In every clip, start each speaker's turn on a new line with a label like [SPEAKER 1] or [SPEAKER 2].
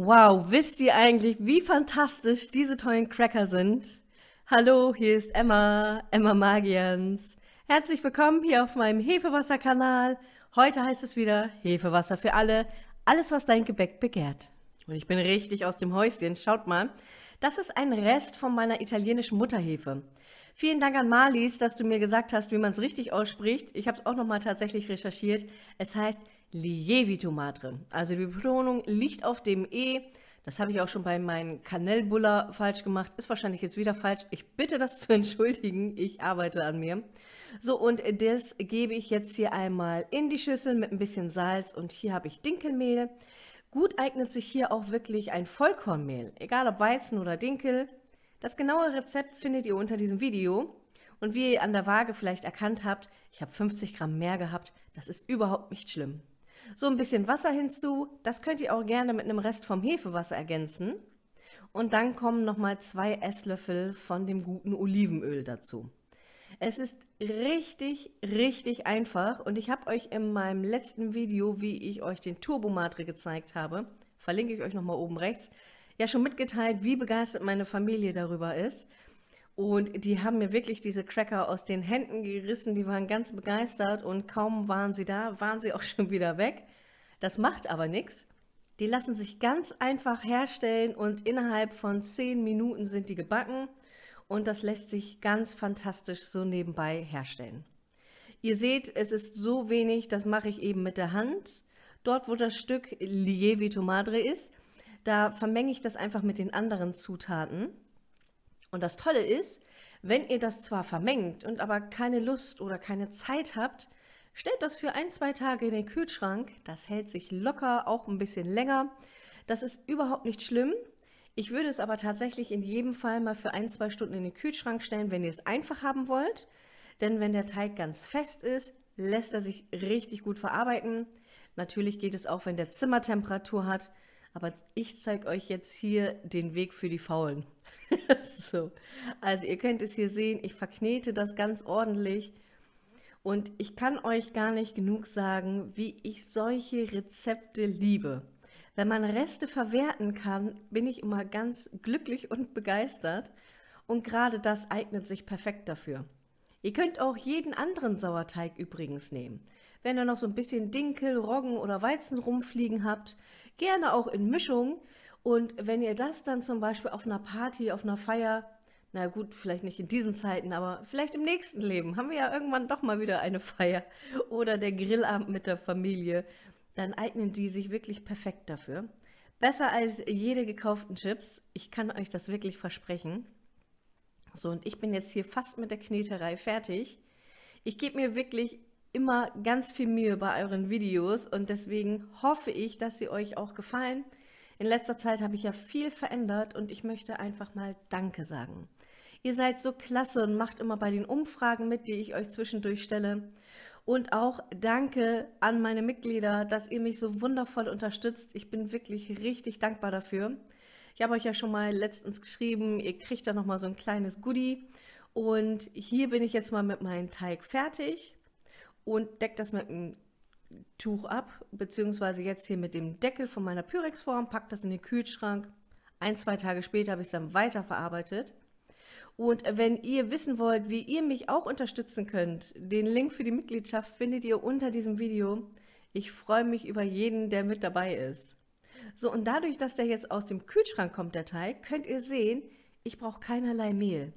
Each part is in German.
[SPEAKER 1] Wow, wisst ihr eigentlich, wie fantastisch diese tollen Cracker sind? Hallo, hier ist Emma, Emma Magians. Herzlich willkommen hier auf meinem Hefewasser-Kanal. Heute heißt es wieder Hefewasser für alle, alles was dein Gebäck begehrt. Und ich bin richtig aus dem Häuschen, schaut mal. Das ist ein Rest von meiner italienischen Mutterhefe. Vielen Dank an Marlies, dass du mir gesagt hast, wie man es richtig ausspricht. Ich habe es auch nochmal tatsächlich recherchiert. Es heißt Lievito Madre. Also die Betonung liegt auf dem E. Das habe ich auch schon bei meinem Kanellbuller falsch gemacht. Ist wahrscheinlich jetzt wieder falsch. Ich bitte das zu entschuldigen. Ich arbeite an mir. So, und das gebe ich jetzt hier einmal in die Schüssel mit ein bisschen Salz. Und hier habe ich Dinkelmehl. Gut eignet sich hier auch wirklich ein Vollkornmehl. Egal ob Weizen oder Dinkel. Das genaue Rezept findet ihr unter diesem Video. Und wie ihr an der Waage vielleicht erkannt habt, ich habe 50 Gramm mehr gehabt. Das ist überhaupt nicht schlimm. So ein bisschen Wasser hinzu, das könnt ihr auch gerne mit einem Rest vom Hefewasser ergänzen. Und dann kommen nochmal zwei Esslöffel von dem guten Olivenöl dazu. Es ist richtig, richtig einfach und ich habe euch in meinem letzten Video, wie ich euch den Turbomatre gezeigt habe, verlinke ich euch nochmal oben rechts, ja schon mitgeteilt, wie begeistert meine Familie darüber ist. Und die haben mir wirklich diese Cracker aus den Händen gerissen, die waren ganz begeistert und kaum waren sie da, waren sie auch schon wieder weg. Das macht aber nichts. Die lassen sich ganz einfach herstellen und innerhalb von 10 Minuten sind die gebacken und das lässt sich ganz fantastisch so nebenbei herstellen. Ihr seht, es ist so wenig, das mache ich eben mit der Hand. Dort, wo das Stück Lievito Madre ist, da vermenge ich das einfach mit den anderen Zutaten. Und das Tolle ist, wenn ihr das zwar vermengt und aber keine Lust oder keine Zeit habt, stellt das für ein, zwei Tage in den Kühlschrank. Das hält sich locker, auch ein bisschen länger. Das ist überhaupt nicht schlimm. Ich würde es aber tatsächlich in jedem Fall mal für ein, zwei Stunden in den Kühlschrank stellen, wenn ihr es einfach haben wollt. Denn wenn der Teig ganz fest ist, lässt er sich richtig gut verarbeiten. Natürlich geht es auch, wenn der Zimmertemperatur hat. Aber ich zeige euch jetzt hier den Weg für die Faulen. so, also ihr könnt es hier sehen, ich verknete das ganz ordentlich und ich kann euch gar nicht genug sagen, wie ich solche Rezepte liebe. Wenn man Reste verwerten kann, bin ich immer ganz glücklich und begeistert und gerade das eignet sich perfekt dafür. Ihr könnt auch jeden anderen Sauerteig übrigens nehmen. Wenn ihr noch so ein bisschen Dinkel, Roggen oder Weizen rumfliegen habt, gerne auch in Mischung, und wenn ihr das dann zum Beispiel auf einer Party, auf einer Feier, na gut, vielleicht nicht in diesen Zeiten, aber vielleicht im nächsten Leben, haben wir ja irgendwann doch mal wieder eine Feier oder der Grillabend mit der Familie, dann eignen die sich wirklich perfekt dafür. Besser als jede gekauften Chips. Ich kann euch das wirklich versprechen. So, und ich bin jetzt hier fast mit der Kneterei fertig. Ich gebe mir wirklich immer ganz viel Mühe bei euren Videos und deswegen hoffe ich, dass sie euch auch gefallen. In letzter Zeit habe ich ja viel verändert und ich möchte einfach mal Danke sagen. Ihr seid so klasse und macht immer bei den Umfragen mit, die ich euch zwischendurch stelle. Und auch danke an meine Mitglieder, dass ihr mich so wundervoll unterstützt. Ich bin wirklich richtig dankbar dafür. Ich habe euch ja schon mal letztens geschrieben, ihr kriegt da nochmal so ein kleines Goodie. Und hier bin ich jetzt mal mit meinem Teig fertig und decke das mit einem Tuch ab, beziehungsweise jetzt hier mit dem Deckel von meiner Pyrex-Form, packe das in den Kühlschrank. Ein, zwei Tage später habe ich es dann weiterverarbeitet. Und wenn ihr wissen wollt, wie ihr mich auch unterstützen könnt, den Link für die Mitgliedschaft findet ihr unter diesem Video. Ich freue mich über jeden, der mit dabei ist. So, und dadurch, dass der jetzt aus dem Kühlschrank kommt, der Teig, könnt ihr sehen, ich brauche keinerlei Mehl.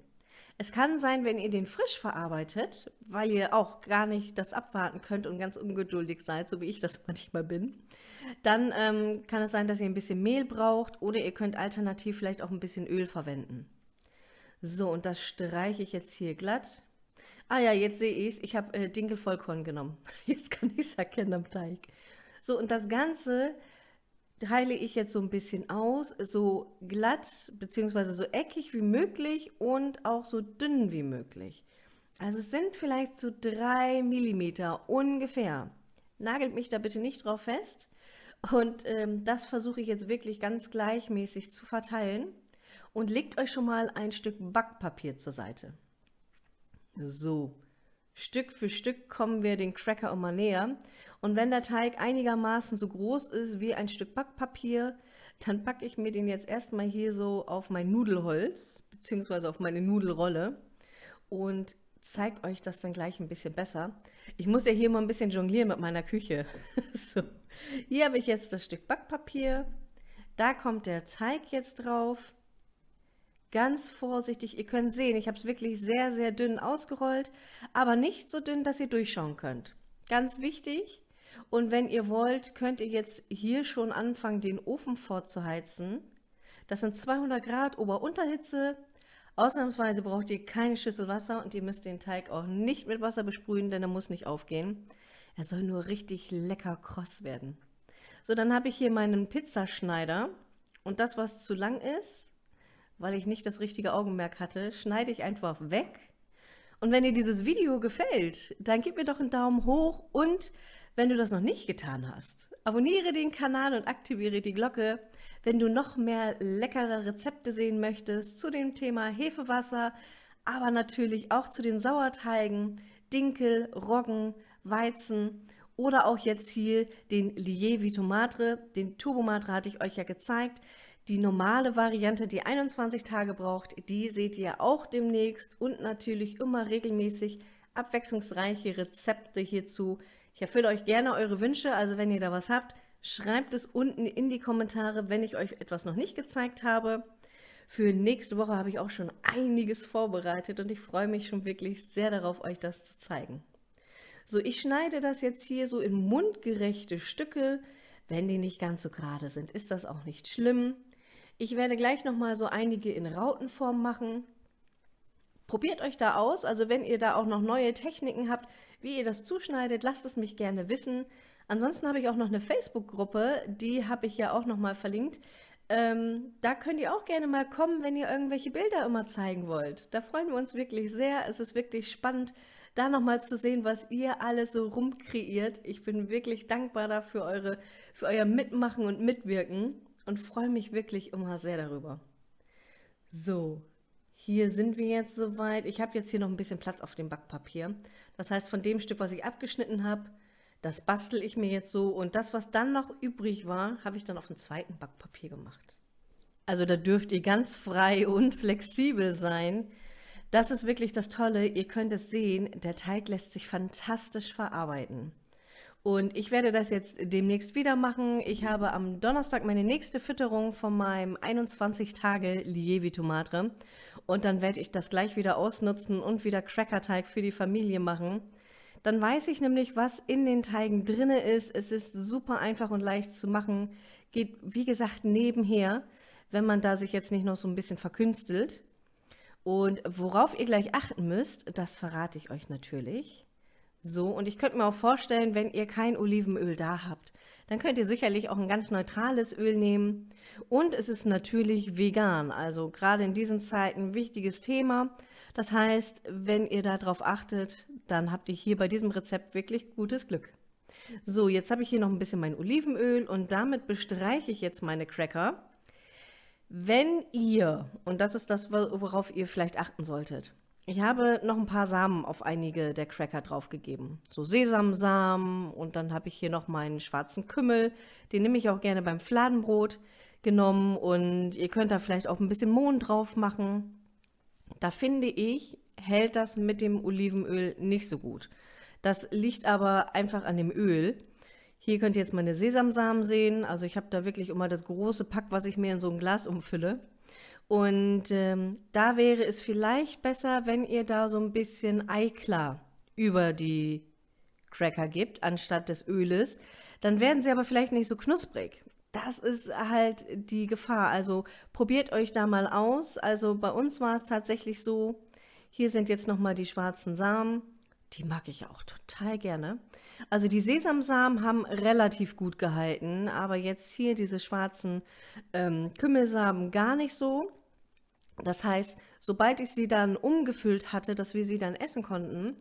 [SPEAKER 1] Es kann sein, wenn ihr den frisch verarbeitet, weil ihr auch gar nicht das abwarten könnt und ganz ungeduldig seid, so wie ich das manchmal bin, dann ähm, kann es sein, dass ihr ein bisschen Mehl braucht oder ihr könnt alternativ vielleicht auch ein bisschen Öl verwenden. So, und das streiche ich jetzt hier glatt. Ah ja, jetzt sehe ich es. Ich habe äh, Dinkelvollkorn genommen. Jetzt kann ich es erkennen am Teig. So, und das Ganze teile ich jetzt so ein bisschen aus, so glatt bzw. so eckig wie möglich und auch so dünn wie möglich. Also es sind vielleicht so drei Millimeter ungefähr. Nagelt mich da bitte nicht drauf fest. Und ähm, das versuche ich jetzt wirklich ganz gleichmäßig zu verteilen. Und legt euch schon mal ein Stück Backpapier zur Seite. So, Stück für Stück kommen wir den Cracker immer näher. Und wenn der Teig einigermaßen so groß ist wie ein Stück Backpapier, dann packe ich mir den jetzt erstmal hier so auf mein Nudelholz, beziehungsweise auf meine Nudelrolle und zeige euch das dann gleich ein bisschen besser. Ich muss ja hier mal ein bisschen jonglieren mit meiner Küche. so. Hier habe ich jetzt das Stück Backpapier. Da kommt der Teig jetzt drauf. Ganz vorsichtig, ihr könnt sehen, ich habe es wirklich sehr, sehr dünn ausgerollt, aber nicht so dünn, dass ihr durchschauen könnt. Ganz wichtig. Und wenn ihr wollt, könnt ihr jetzt hier schon anfangen, den Ofen vorzuheizen. Das sind 200 Grad Ober-Unterhitze. Ausnahmsweise braucht ihr keine Schüssel Wasser und ihr müsst den Teig auch nicht mit Wasser besprühen, denn er muss nicht aufgehen. Er soll nur richtig lecker kross werden. So, dann habe ich hier meinen Pizzaschneider und das, was zu lang ist, weil ich nicht das richtige Augenmerk hatte, schneide ich einfach weg. Und wenn dir dieses Video gefällt, dann gib mir doch einen Daumen hoch und wenn du das noch nicht getan hast, abonniere den Kanal und aktiviere die Glocke, wenn du noch mehr leckere Rezepte sehen möchtest zu dem Thema Hefewasser, aber natürlich auch zu den Sauerteigen, Dinkel, Roggen, Weizen oder auch jetzt hier den Lievi Tomatre. Den Turbomatre hatte ich euch ja gezeigt. Die normale Variante, die 21 Tage braucht, die seht ihr auch demnächst und natürlich immer regelmäßig abwechslungsreiche Rezepte hierzu. Ich erfülle euch gerne eure Wünsche, also wenn ihr da was habt, schreibt es unten in die Kommentare, wenn ich euch etwas noch nicht gezeigt habe. Für nächste Woche habe ich auch schon einiges vorbereitet und ich freue mich schon wirklich sehr darauf, euch das zu zeigen. So, ich schneide das jetzt hier so in mundgerechte Stücke. Wenn die nicht ganz so gerade sind, ist das auch nicht schlimm. Ich werde gleich nochmal so einige in Rautenform machen. Probiert euch da aus, also wenn ihr da auch noch neue Techniken habt, wie ihr das zuschneidet, lasst es mich gerne wissen. Ansonsten habe ich auch noch eine Facebook-Gruppe, die habe ich ja auch nochmal verlinkt. Ähm, da könnt ihr auch gerne mal kommen, wenn ihr irgendwelche Bilder immer zeigen wollt. Da freuen wir uns wirklich sehr. Es ist wirklich spannend, da nochmal zu sehen, was ihr alles so rumkreiert. Ich bin wirklich dankbar dafür, eure, für euer Mitmachen und Mitwirken und freue mich wirklich immer sehr darüber. So, hier sind wir jetzt soweit. Ich habe jetzt hier noch ein bisschen Platz auf dem Backpapier. Das heißt, von dem Stück, was ich abgeschnitten habe, das bastel ich mir jetzt so und das, was dann noch übrig war, habe ich dann auf dem zweiten Backpapier gemacht. Also da dürft ihr ganz frei und flexibel sein. Das ist wirklich das Tolle. Ihr könnt es sehen, der Teig lässt sich fantastisch verarbeiten. Und ich werde das jetzt demnächst wieder machen. Ich habe am Donnerstag meine nächste Fütterung von meinem 21 Tage Lievi Tomate. Und dann werde ich das gleich wieder ausnutzen und wieder Crackerteig für die Familie machen. Dann weiß ich nämlich, was in den Teigen drinne ist. Es ist super einfach und leicht zu machen. Geht, wie gesagt, nebenher, wenn man da sich jetzt nicht noch so ein bisschen verkünstelt. Und worauf ihr gleich achten müsst, das verrate ich euch natürlich. So, und ich könnte mir auch vorstellen, wenn ihr kein Olivenöl da habt, dann könnt ihr sicherlich auch ein ganz neutrales Öl nehmen. Und es ist natürlich vegan, also gerade in diesen Zeiten ein wichtiges Thema. Das heißt, wenn ihr darauf achtet, dann habt ihr hier bei diesem Rezept wirklich gutes Glück. So, jetzt habe ich hier noch ein bisschen mein Olivenöl und damit bestreiche ich jetzt meine Cracker. Wenn ihr, und das ist das, worauf ihr vielleicht achten solltet, ich habe noch ein paar Samen auf einige der Cracker draufgegeben. So Sesamsamen und dann habe ich hier noch meinen schwarzen Kümmel. Den nehme ich auch gerne beim Fladenbrot genommen und ihr könnt da vielleicht auch ein bisschen Mohn drauf machen. Da finde ich, hält das mit dem Olivenöl nicht so gut. Das liegt aber einfach an dem Öl. Hier könnt ihr jetzt meine Sesamsamen sehen. Also ich habe da wirklich immer das große Pack, was ich mir in so ein Glas umfülle. Und ähm, da wäre es vielleicht besser, wenn ihr da so ein bisschen Eiklar über die Cracker gibt, anstatt des Öles. Dann werden sie aber vielleicht nicht so knusprig. Das ist halt die Gefahr. Also probiert euch da mal aus. Also bei uns war es tatsächlich so, hier sind jetzt nochmal die schwarzen Samen. Die mag ich auch total gerne. Also die Sesamsamen haben relativ gut gehalten, aber jetzt hier diese schwarzen ähm, Kümmelsamen gar nicht so. Das heißt, sobald ich sie dann umgefüllt hatte, dass wir sie dann essen konnten,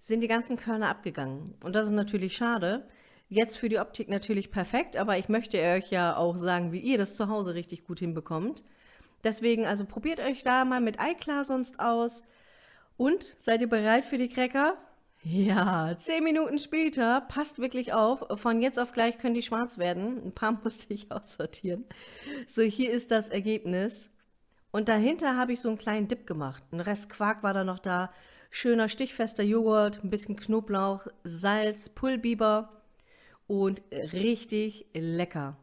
[SPEAKER 1] sind die ganzen Körner abgegangen. Und das ist natürlich schade. Jetzt für die Optik natürlich perfekt, aber ich möchte euch ja auch sagen, wie ihr das zu Hause richtig gut hinbekommt. Deswegen, also probiert euch da mal mit Eiklar sonst aus. Und seid ihr bereit für die Cracker? Ja, zehn Minuten später, passt wirklich auf, von jetzt auf gleich können die schwarz werden. Ein paar musste ich aussortieren. So, hier ist das Ergebnis. Und dahinter habe ich so einen kleinen Dip gemacht. Ein Rest Quark war da noch da. Schöner stichfester Joghurt, ein bisschen Knoblauch, Salz, Pullbiber und richtig lecker.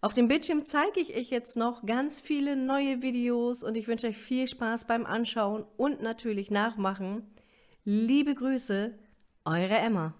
[SPEAKER 1] Auf dem Bildschirm zeige ich euch jetzt noch ganz viele neue Videos und ich wünsche euch viel Spaß beim Anschauen und natürlich Nachmachen. Liebe Grüße, eure Emma.